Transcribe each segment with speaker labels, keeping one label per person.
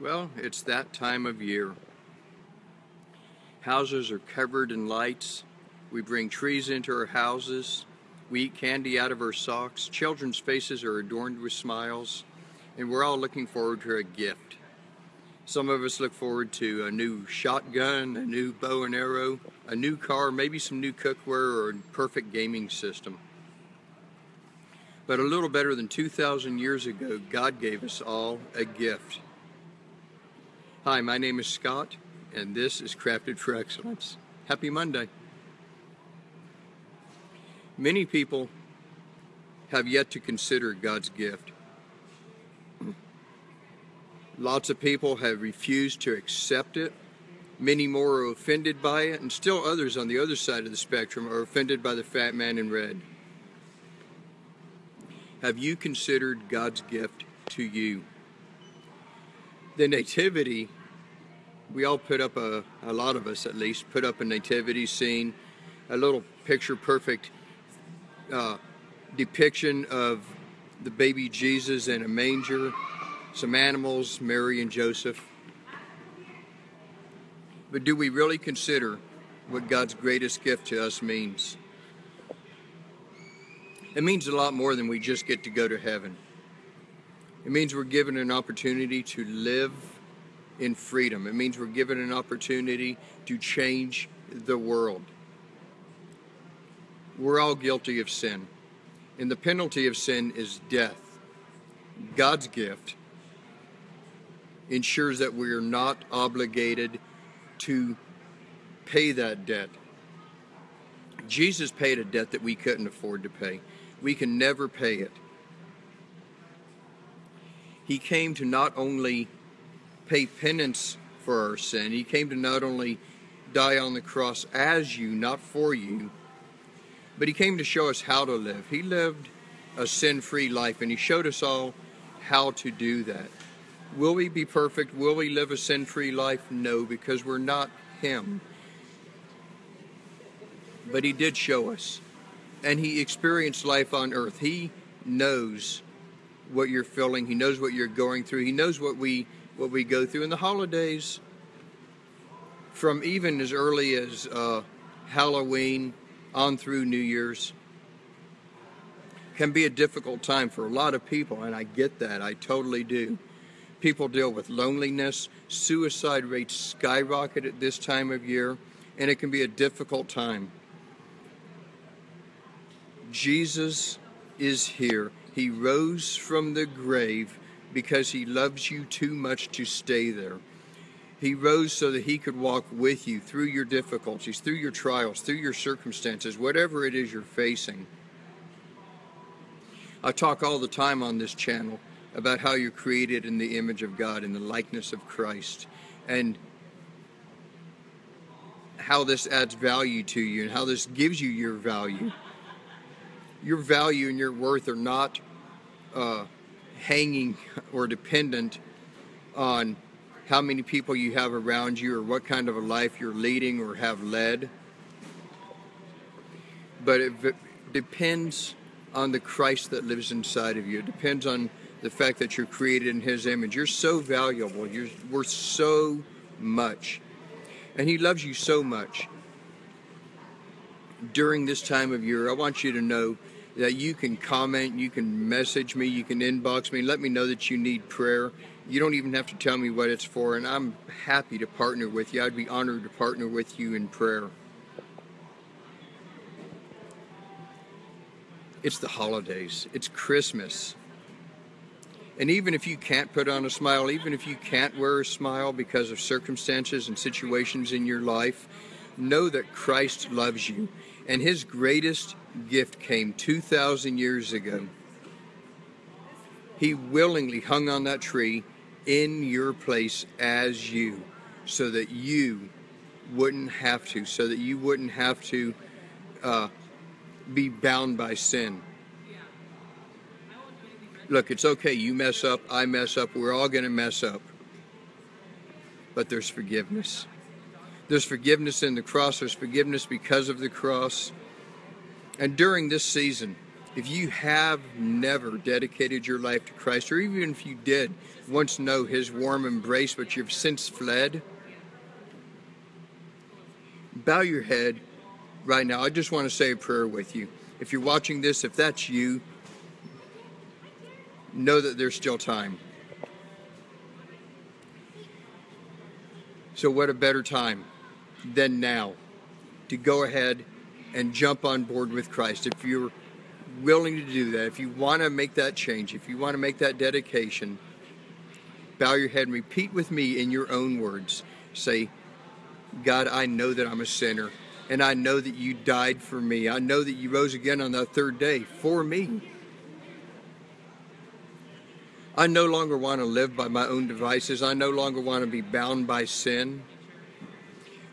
Speaker 1: Well, it's that time of year. Houses are covered in lights. We bring trees into our houses. We eat candy out of our socks. Children's faces are adorned with smiles. And we're all looking forward to a gift. Some of us look forward to a new shotgun, a new bow and arrow, a new car, maybe some new cookware, or a perfect gaming system. But a little better than 2,000 years ago, God gave us all a gift. Hi, my name is Scott, and this is Crafted for Excellence. Happy Monday. Many people have yet to consider God's gift. Lots of people have refused to accept it. Many more are offended by it, and still others on the other side of the spectrum are offended by the fat man in red. Have you considered God's gift to you? The Nativity, we all put up a, a lot of us at least, put up a Nativity scene, a little picture perfect uh, depiction of the baby Jesus in a manger, some animals, Mary and Joseph. But do we really consider what God's greatest gift to us means? It means a lot more than we just get to go to heaven. It means we're given an opportunity to live in freedom. It means we're given an opportunity to change the world. We're all guilty of sin, and the penalty of sin is death. God's gift ensures that we are not obligated to pay that debt. Jesus paid a debt that we couldn't afford to pay we can never pay it. He came to not only pay penance for our sin, He came to not only die on the cross as you, not for you, but He came to show us how to live. He lived a sin free life, and He showed us all how to do that. Will we be perfect? Will we live a sin free life? No, because we're not Him. But He did show us and he experienced life on earth. He knows what you're feeling. He knows what you're going through. He knows what we what we go through in the holidays. From even as early as uh, Halloween on through New Year's can be a difficult time for a lot of people, and I get that. I totally do. People deal with loneliness. Suicide rates skyrocket at this time of year, and it can be a difficult time. Jesus is here. He rose from the grave because he loves you too much to stay there. He rose so that he could walk with you through your difficulties, through your trials, through your circumstances, whatever it is you're facing. I talk all the time on this channel about how you're created in the image of God, in the likeness of Christ, and how this adds value to you and how this gives you your value your value and your worth are not uh, hanging or dependent on how many people you have around you or what kind of a life you're leading or have led. But it depends on the Christ that lives inside of you. It depends on the fact that you're created in His image. You're so valuable. You're worth so much. And He loves you so much. During this time of year, I want you to know that you can comment, you can message me, you can inbox me, let me know that you need prayer. You don't even have to tell me what it's for, and I'm happy to partner with you. I'd be honored to partner with you in prayer. It's the holidays, it's Christmas. And even if you can't put on a smile, even if you can't wear a smile because of circumstances and situations in your life, know that Christ loves you. And his greatest gift came 2,000 years ago. He willingly hung on that tree in your place as you, so that you wouldn't have to, so that you wouldn't have to uh, be bound by sin. Look, it's okay. You mess up, I mess up, we're all going to mess up. But there's forgiveness. There's forgiveness in the cross, there's forgiveness because of the cross. And during this season, If you have never dedicated your life to Christ, or even if you did once know his warm embrace, but you've since fled, bow your head right now. I just want to say a prayer with you. If you're watching this, if that's you, know that there's still time. So, what a better time than now to go ahead and jump on board with Christ. If you're willing to do that, if you want to make that change, if you want to make that dedication, bow your head and repeat with me in your own words. Say, God, I know that I'm a sinner, and I know that you died for me. I know that you rose again on that third day for me. I no longer want to live by my own devices. I no longer want to be bound by sin.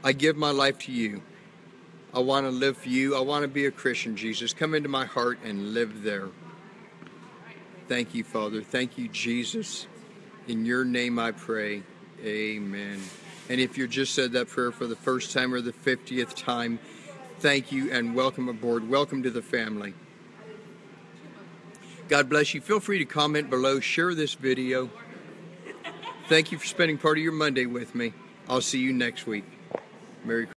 Speaker 1: I give my life to you. I want to live for you. I want to be a Christian, Jesus. Come into my heart and live there. Thank you, Father. Thank you, Jesus. In your name I pray. Amen. And if you just said that prayer for the first time or the 50th time, thank you and welcome aboard. Welcome to the family. God bless you. Feel free to comment below, share this video. Thank you for spending part of your Monday with me. I'll see you next week. Merry.